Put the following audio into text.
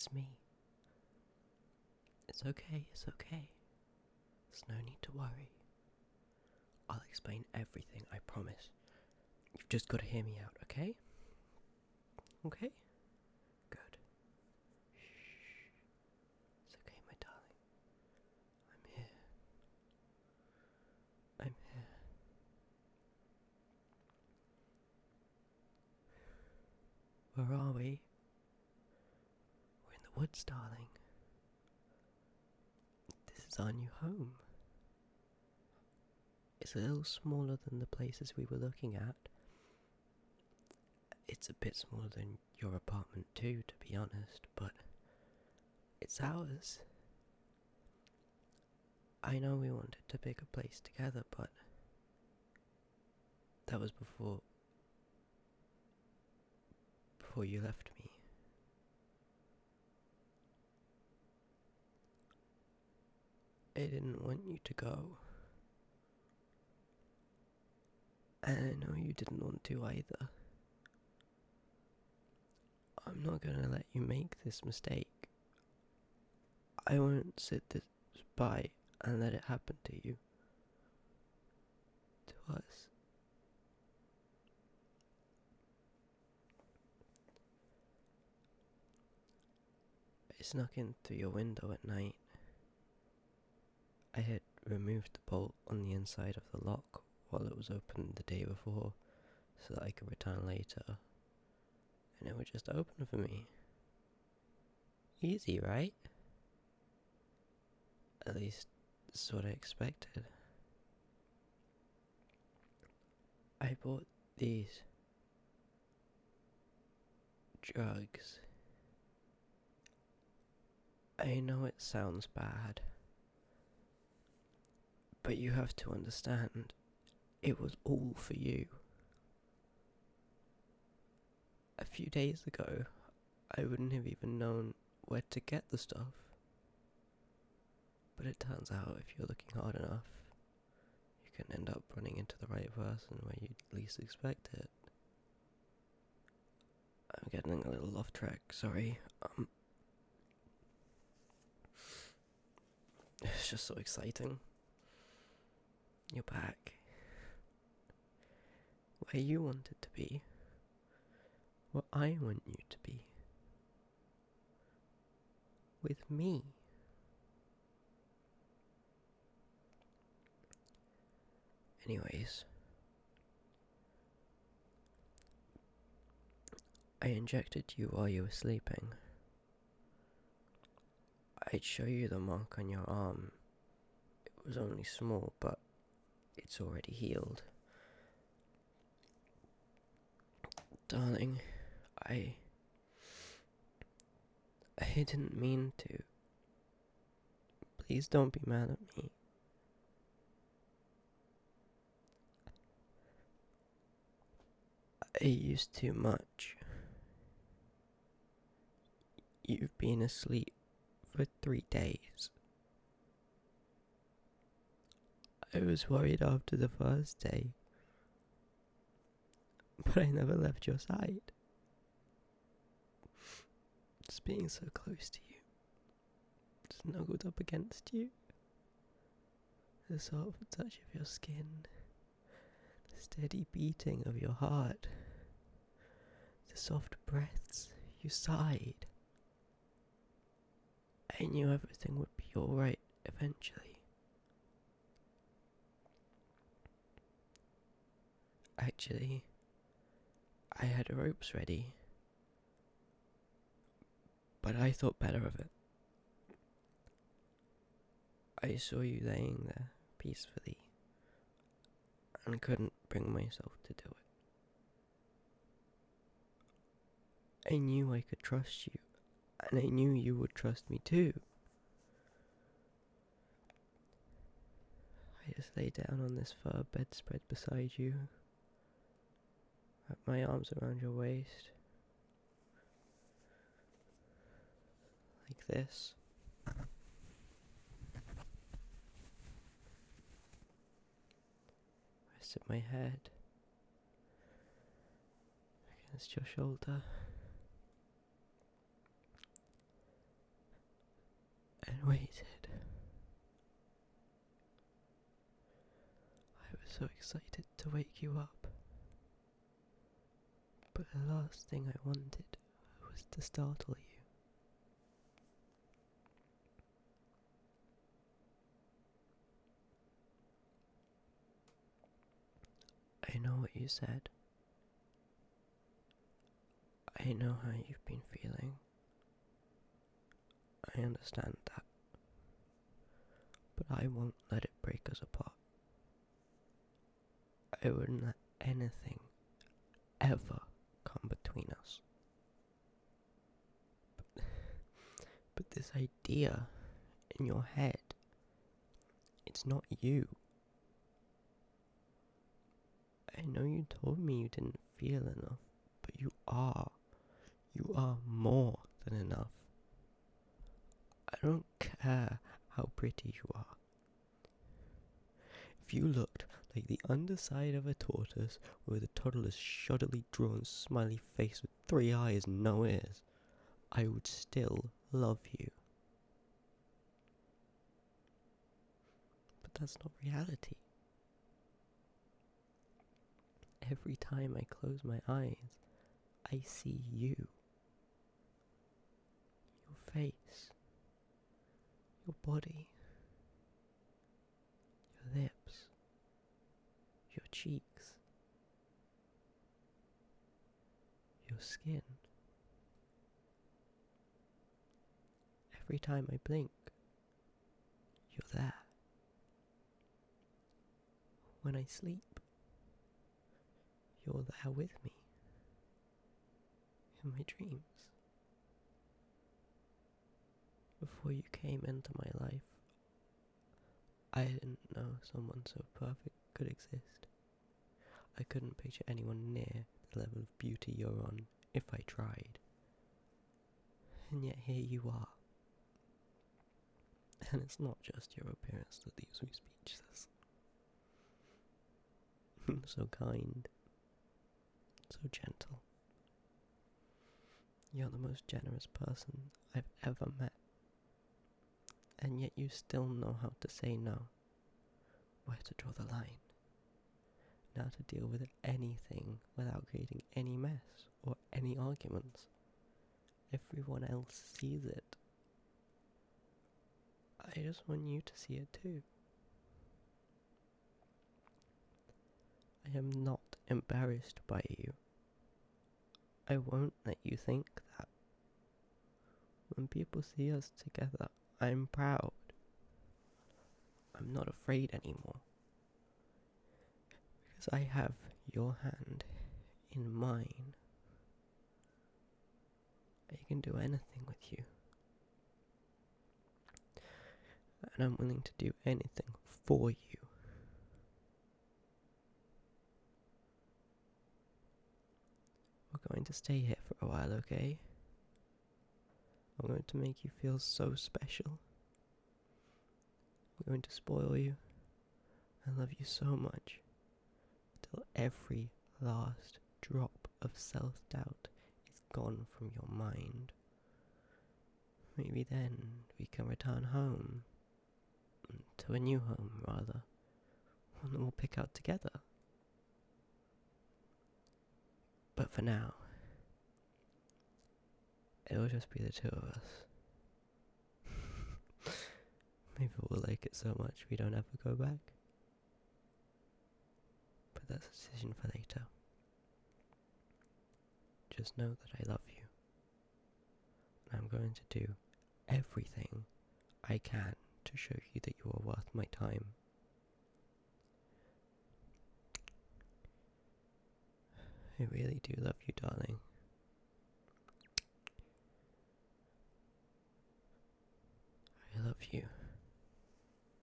It's me. It's okay, it's okay. There's no need to worry. I'll explain everything, I promise. You've just got to hear me out, okay? Okay? Good. Shh. It's okay, my darling. I'm here. I'm here. Where are we? We're in the woods, darling. This is our new home. It's a little smaller than the places we were looking at. It's a bit smaller than your apartment, too, to be honest, but it's ours. I know we wanted to pick a place together, but that was before. before you left me. I didn't want you to go. And I know you didn't want to either. I'm not gonna let you make this mistake. I won't sit this by and let it happen to you. To us. I snuck in through your window at night. I had removed the bolt on the inside of the lock while it was open the day before so that I could return later. And it would just open for me. Easy, right? At least, that's what I expected. I bought these drugs. I know it sounds bad, but you have to understand, it was all for you. A few days ago, I wouldn't have even known where to get the stuff. But it turns out if you're looking hard enough, you can end up running into the right person where you'd least expect it. I'm getting a little off track, sorry. Um, it's just so exciting. You're back. Where you wanted to be. Where I want you to be. With me. Anyways, I injected you while you were sleeping. I'd show you the mark on your arm. It was only small, but it's already healed. Darling, I. I didn't mean to. Please don't be mad at me. I used too much. You've been asleep for three days. I was worried after the first day, but I never left your side. Just being so close to you, snuggled up against you, the soft touch of your skin, the steady beating of your heart, the soft breaths you sighed. I knew everything would be alright eventually. Actually, I had ropes ready, but I thought better of it. I saw you laying there peacefully and couldn't bring myself to do it. I knew I could trust you, and I knew you would trust me too. I just lay down on this fur bedspread beside you, wrap my arms around your waist, like this. Rest Rested my head against your shoulder. and waited. I was so excited to wake you up. But the last thing I wanted was to startle you. I know what you said. I know how you've been feeling. I understand that. But I won't let it break us apart. I wouldn't let anything ever between us. But, but this idea in your head, it's not you. I know you told me you didn't feel enough, but you are. You are more than enough. I don't care how pretty you are. If you like the underside of a tortoise with a toddler's shoddily drawn smiley face with three eyes and no ears, I would still love you. But that's not reality. Every time I close my eyes, I see you. Your face. Your body. Your lips. Your cheeks. Your skin. Every time I blink, you're there. When I sleep, you're there with me in my dreams. Before you came into my life, I didn't know someone so perfect could exist. I couldn't picture anyone near the level of beauty you're on if I tried. And yet here you are. And it's not just your appearance that leaves me speechless. so kind, so gentle. You're the most generous person I've ever met. And yet you still know how to say no, where to draw the line, and how to deal with anything without creating any mess or any arguments. Everyone else sees it. I just want you to see it too. I am not embarrassed by you. I won't let you think that. When people see us together, I'm proud. I'm not afraid anymore. Because I have your hand in mine. I can do anything with you. And I'm willing to do anything for you. We're going to stay here for a while, okay? I'm going to make you feel so special. I'm going to spoil you I love you so much every last drop of self doubt is gone from your mind. Maybe then we can return home. To a new home, rather. One that we'll pick out together. But for now, it'll just be the two of us. Maybe we'll like it so much we don't ever go back. That's a decision for later. Just know that I love you. And I'm going to do everything I can to show you that you are worth my time. I really do love you, darling. I love you.